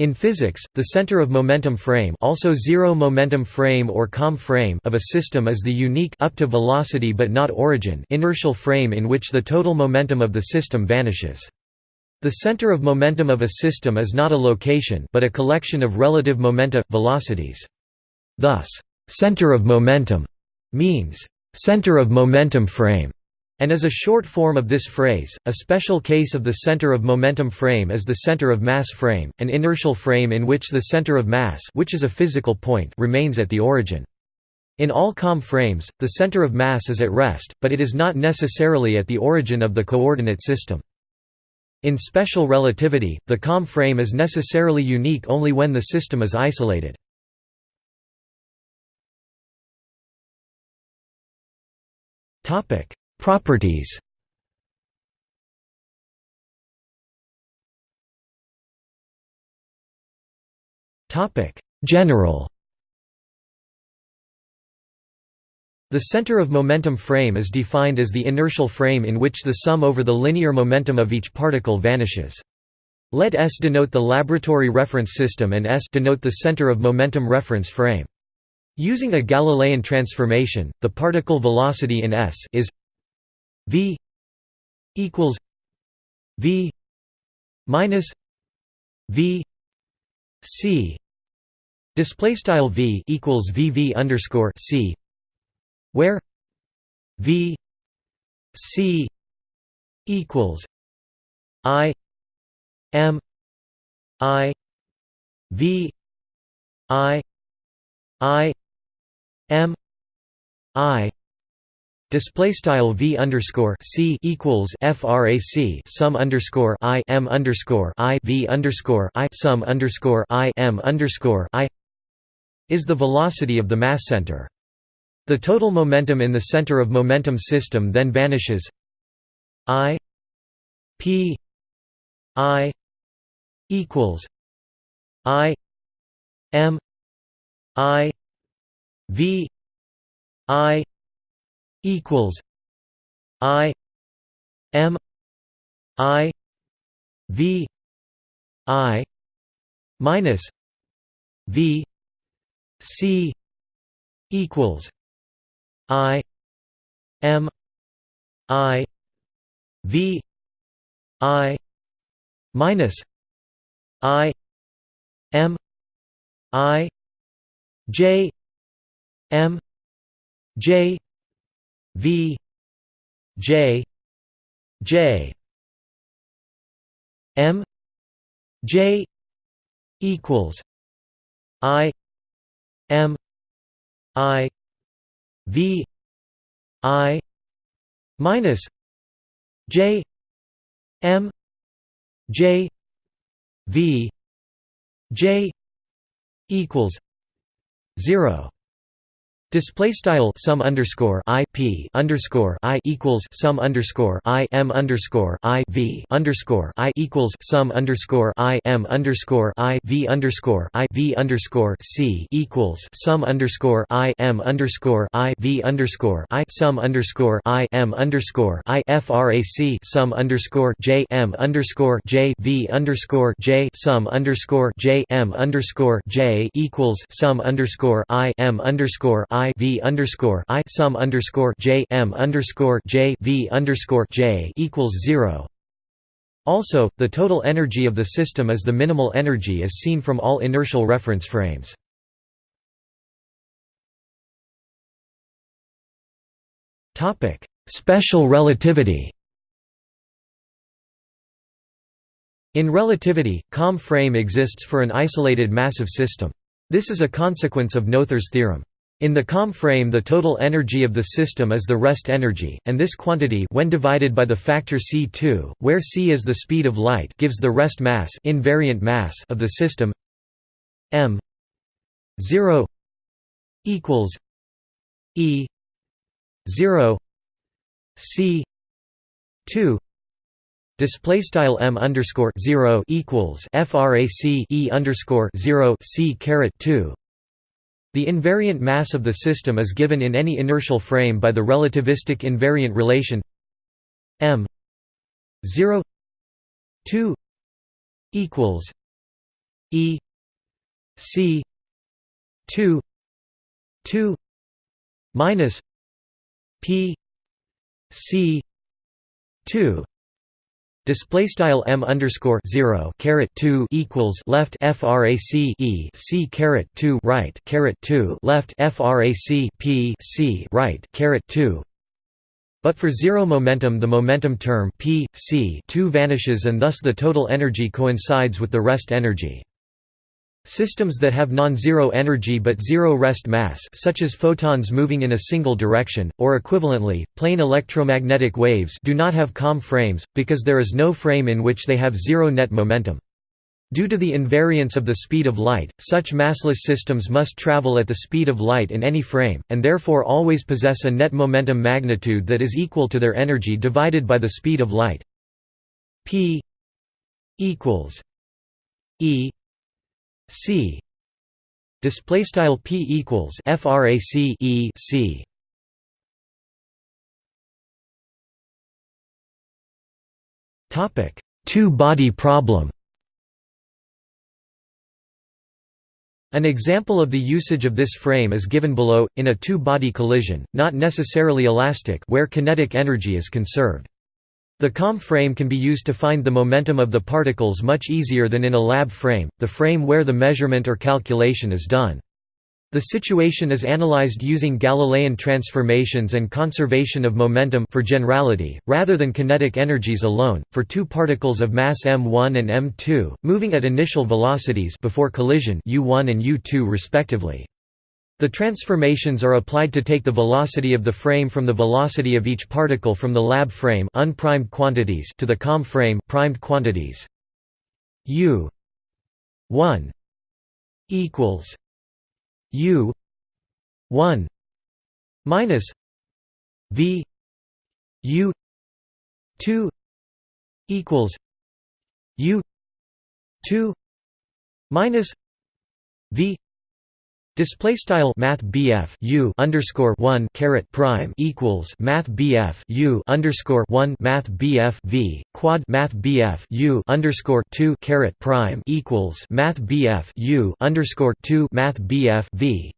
In physics, the center of momentum frame also zero momentum frame or COM frame of a system is the unique up to velocity but not origin inertial frame in which the total momentum of the system vanishes. The center of momentum of a system is not a location but a collection of relative momenta, velocities. Thus, center of momentum means center of momentum frame and is a short form of this phrase. A special case of the center of momentum frame is the center of mass frame, an inertial frame in which the center of mass, which is a physical point, remains at the origin. In all COM frames, the center of mass is at rest, but it is not necessarily at the origin of the coordinate system. In special relativity, the COM frame is necessarily unique only when the system is isolated. Topic: Properties General The center of momentum frame is defined as the inertial frame in which the sum over the linear momentum of each particle vanishes. Let S denote the laboratory reference system and S denote the center of momentum reference frame. Using a Galilean transformation, the particle velocity in S is v equals v minus v c. Display style v equals vv underscore c where v c equals i m i v i i m i Display style v underscore c equals frac sum underscore i m underscore i v underscore i sum underscore i m underscore i is the velocity of the mass center. The total momentum in the center of momentum system then vanishes. I p i equals i m i v i equals I M I V I minus V C equals I M I V I minus I M I J M J V J J M J equals I M I V I minus J M J V J equals zero Display style sum underscore i p underscore i equals sum underscore i m underscore i v underscore i equals sum underscore i m underscore i v underscore i v underscore c equals sum underscore i m underscore i v underscore i sum underscore i m underscore i frac sum underscore j m underscore j v underscore j sum underscore j m underscore j equals sum underscore i m underscore i I V underscore I sum underscore J M underscore J V underscore J equals zero. Also, the total energy of the system is the minimal energy as seen from all inertial reference frames. Topic: Special relativity. In relativity, COM frame exists for an isolated massive system. This is a consequence of Noether's theorem. In the COM frame the total energy of the system is the rest energy, and this quantity when divided by the factor c2, where c is the speed of light gives the rest mass, invariant mass of the system m 0 equals e 0 c 2 Display style m underscore zero equals frac e underscore zero c caret two the invariant mass of the system is given in any inertial frame by the relativistic invariant relation m 0 2 equals E C two two minus P C two Display style m underscore zero caret two equals left frac e c caret two right caret two left frac p c right caret two. But for zero momentum, the momentum term p c two vanishes, and thus the total energy coincides with the rest energy. Systems that have non-zero energy but zero rest mass such as photons moving in a single direction, or equivalently, plane electromagnetic waves do not have COM frames, because there is no frame in which they have zero net momentum. Due to the invariance of the speed of light, such massless systems must travel at the speed of light in any frame, and therefore always possess a net momentum magnitude that is equal to their energy divided by the speed of light. p equals e C. Display style P equals frac E C. Topic. Two body problem. An example of the usage of this frame is given below, in a two-body collision, not necessarily elastic where kinetic energy is conserved. The COM frame can be used to find the momentum of the particles much easier than in a lab frame, the frame where the measurement or calculation is done. The situation is analyzed using Galilean transformations and conservation of momentum for generality, rather than kinetic energies alone, for two particles of mass m1 and m2, moving at initial velocities before collision u1 and u2 respectively. The transformations are applied to take the velocity of the frame from the velocity of each particle from the lab frame unprimed quantities to the COM frame primed quantities. U 1 equals U 1 minus V U 2 equals U 2 minus V Display style Math BF U underscore one caret prime equals Math BF U underscore one Math BF V quad Math BF U underscore two caret prime equals Math BF U underscore two Math BF V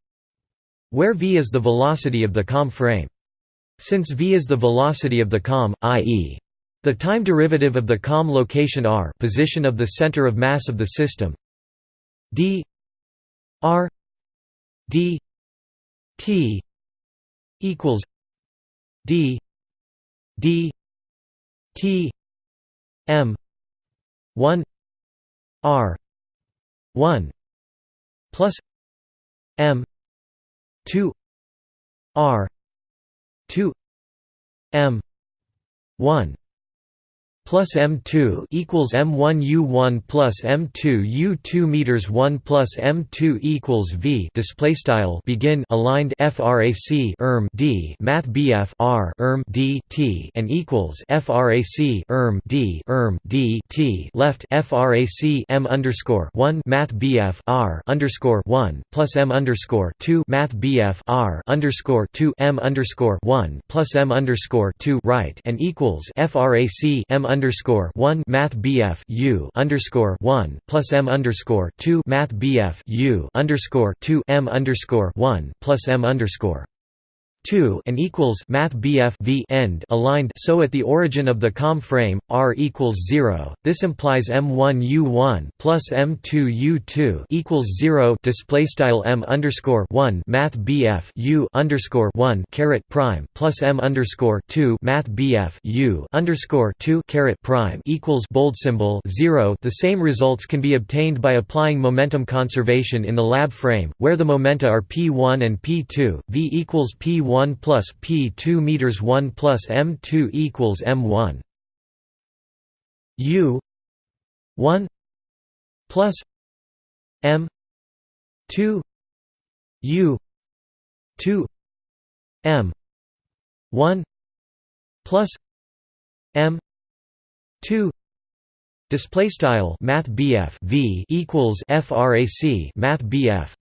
where V is the velocity of the COM frame. Since V is the velocity of the COM, i.e. the time derivative of the COM location r position of the center of mass of the system d r d t equals d d t m 1 r 1 plus m 2 r 2 m 1 plus M2 equals M1 U1 plus M2 U2 meters 1 plus M2 equals V display style begin aligned frac erm D math BF R erm D T and equals frac erm D erm D T left frac M underscore 1 math BF R underscore 1 plus M underscore 2 math BF R underscore 2 M underscore 1 plus M underscore 2 right and equals frac M underscore one Math BF U underscore one plus M underscore two Math BF U underscore two M underscore one plus M underscore 2 and equals math BF v end aligned. So at the origin of the COM frame r equals 0 this implies m1 u1 plus m2 u2 equals 0 display style m underscore 1 math BF u underscore 1 caret prime plus m underscore 2 math BF u underscore 2 caret prime equals bold symbol 0 the same results can be obtained by applying momentum conservation in the lab frame where the momenta are p1 and p2 v equals p1 1 plus P 2 meters 1 plus M 2 equals M 1 U 1 plus M 2 U 2 M 1 plus M 2 Display style Math V equals FRAC Math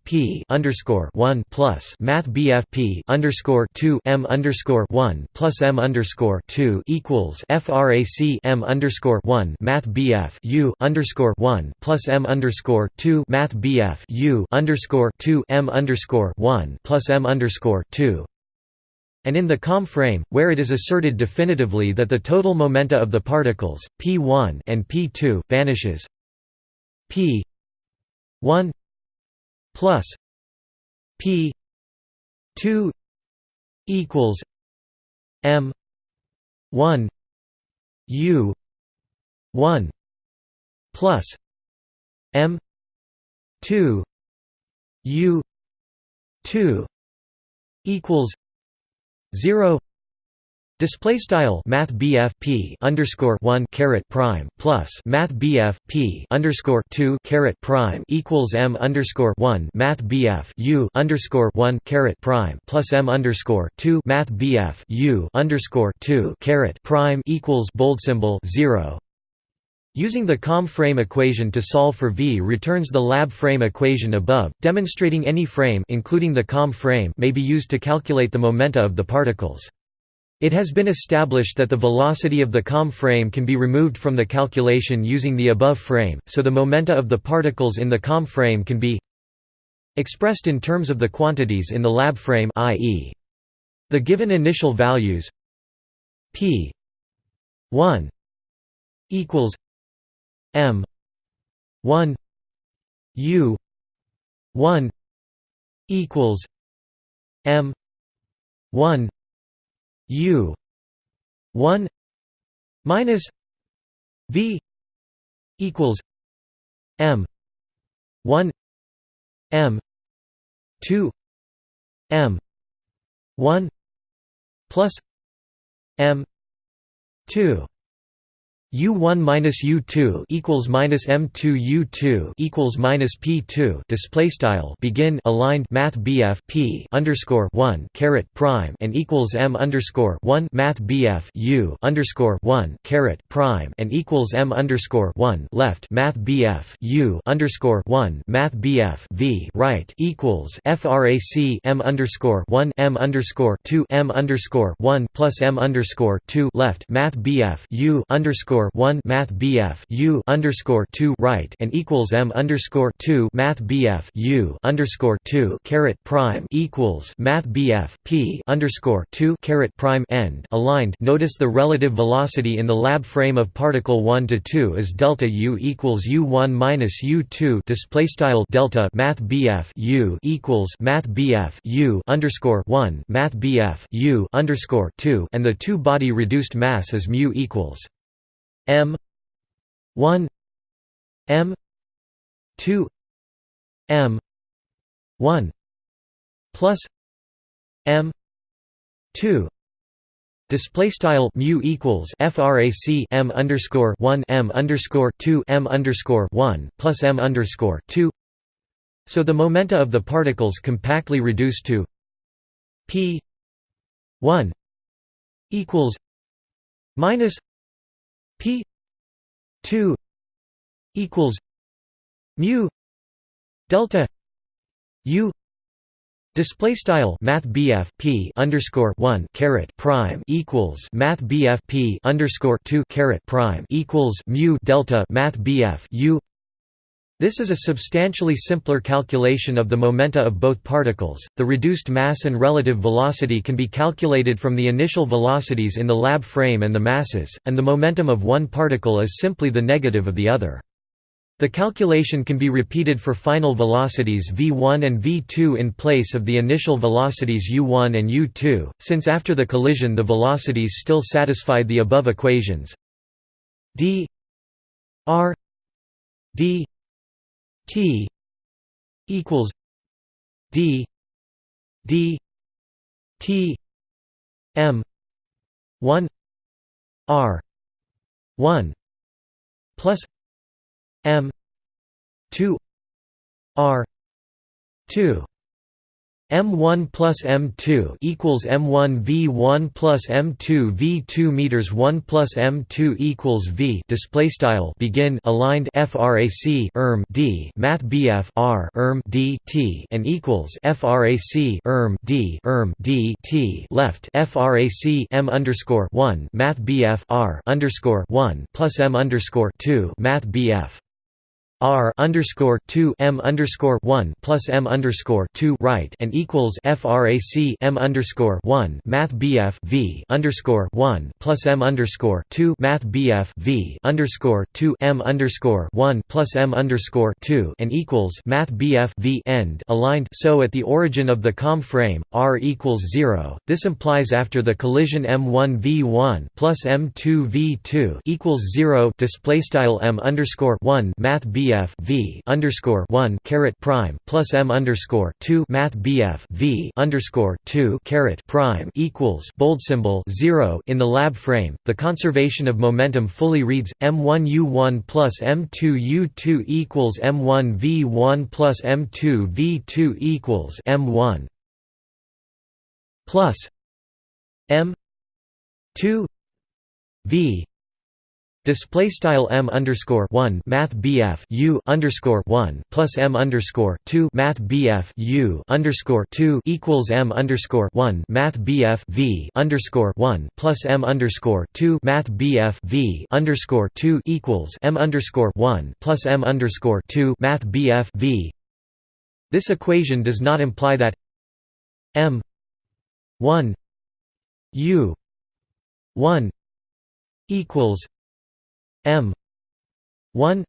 P underscore one plus Math P underscore two M underscore one plus M underscore two equals FRAC M underscore one Math U underscore one plus M underscore two Math U underscore two M underscore one plus M underscore two and in the COM frame, where it is asserted definitively that the total momenta of the particles, p1 and p2, vanishes. P1 plus p2 equals m 1 u 1 plus m 2 u 2 equals 0 Display style Math P underscore one caret prime plus Math P underscore two caret prime equals M underscore one Math U underscore one caret prime plus M underscore two Math U underscore two caret prime equals bold symbol zero Using the COM frame equation to solve for V returns the lab frame equation above, demonstrating any frame including the COM frame may be used to calculate the momenta of the particles. It has been established that the velocity of the COM frame can be removed from the calculation using the above frame, so the momenta of the particles in the COM frame can be expressed in terms of the quantities in the lab frame i.e. the given initial values p 1 equals M. one. U. one. equals M. one. U. one. minus V. equals M. one. M. two. M. one. plus M. two U1 minus U2 equals minus M2 U2 equals minus P2 display style begin aligned Math BF P underscore one caret prime and equals M underscore one Math BF U underscore one caret prime and equals M underscore one left Math BF U underscore one Math BF V right equals FRAC M underscore one M underscore two M underscore one plus M underscore two left Math BF U underscore underscore one Math BF U underscore two right and equals M underscore two Math BF U underscore two caret prime equals Math BF P underscore two caret prime end aligned. Notice the relative velocity in the lab frame of particle one to two is delta U equals U one minus U two display style delta Math BF U equals Math BF U underscore one Math BF U underscore two and the two body reduced mass is mu equals M one M two M one plus M two Display style mu equals frac m underscore one m underscore two m underscore one plus m underscore two. So the momenta of the particles compactly reduced to p one equals minus P two equals mu delta U Display style Math P underscore one caret prime equals Math P underscore two caret prime equals mu delta Math U this is a substantially simpler calculation of the momenta of both particles. The reduced mass and relative velocity can be calculated from the initial velocities in the lab frame and the masses, and the momentum of one particle is simply the negative of the other. The calculation can be repeated for final velocities v1 and v2 in place of the initial velocities u1 and u2, since after the collision the velocities still satisfied the above equations d r d T equals D D T M one R one plus M two R two M1 plus M2 equals M1 V1 plus M2 V2 meters 1 plus M2 equals V display style begin aligned frac erm D math BF R erm D T and equals frac erm D erm D T left frac M underscore 1 math BF R underscore 1 plus M underscore 2 math BF R underscore two M underscore one plus M underscore two right and equals FRAC M underscore one Math BF V underscore one plus M underscore two Math BF V underscore two M underscore one plus M underscore two and equals Math BF V end aligned so at the origin of the COM frame, R equals zero. This implies after the collision M1 V1 plus M2 V2 equals zero display style M underscore one Math BF BF V underscore one caret prime plus M underscore two Math BF V underscore two caret prime equals bold symbol zero in the lab frame. The conservation of momentum fully reads M1 U1 plus M2 U2 equals M1 V1 plus M2 V2 equals M1 plus M two V Display style m underscore one Math BF U underscore one plus m underscore two Math BF U underscore two equals m underscore one Math BF V underscore one plus m underscore two Math BF V underscore two equals m underscore one plus m underscore two Math BF V. This equation does not imply that m one U one equals M. one.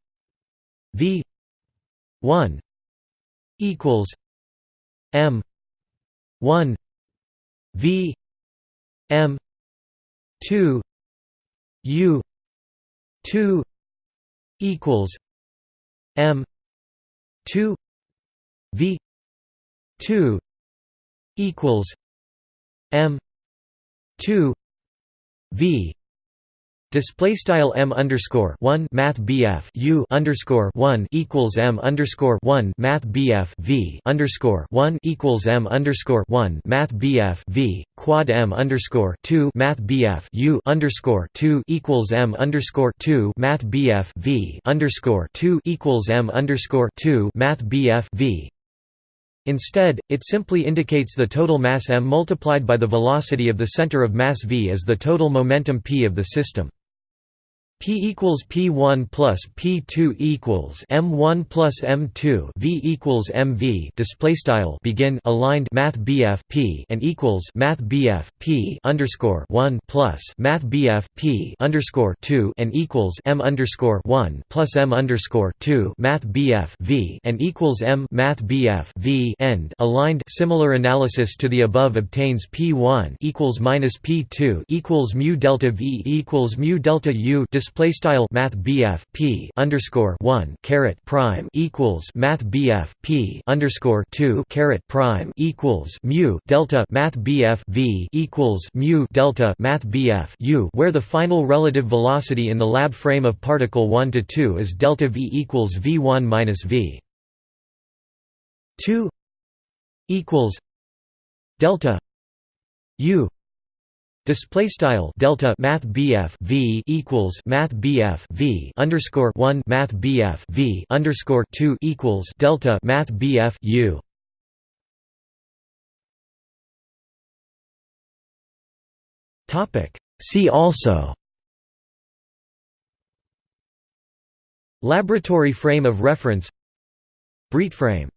V. one. equals M. one. V. M. two. U. two. equals M. two. V. two. equals M. two. V Display style m underscore one Math BF U underscore one equals m underscore one Math BF V underscore one equals m underscore one Math BF V quad m underscore two Math BF U underscore two equals m underscore two Math BF V underscore two equals m underscore two Math BF V Instead, it simply indicates the total mass m multiplied by the velocity of the center of mass v as the total momentum p of the system. P equals P1 plus P2 equals M1 plus M2 V equals MV display style begin aligned Math BF P and equals Math BF P underscore 1 plus Math BF P underscore 2 and equals M underscore 1 plus M underscore 2 Math BF V and equals M Math BF V end aligned. Similar analysis to the above obtains P1 equals minus P2 equals mu delta V equals mu delta U display style math BF P underscore one caret prime equals math BF P underscore two caret prime equals mu delta math BF V equals mu delta math BF U where the final relative velocity in the lab frame of particle 1 to 2 is delta V equals V1 minus V. 2 equals delta U Display style delta Math BF V equals Math BF V underscore one Math BF V underscore two equals delta Math BF U. Topic. See also. Laboratory frame of reference. Breit frame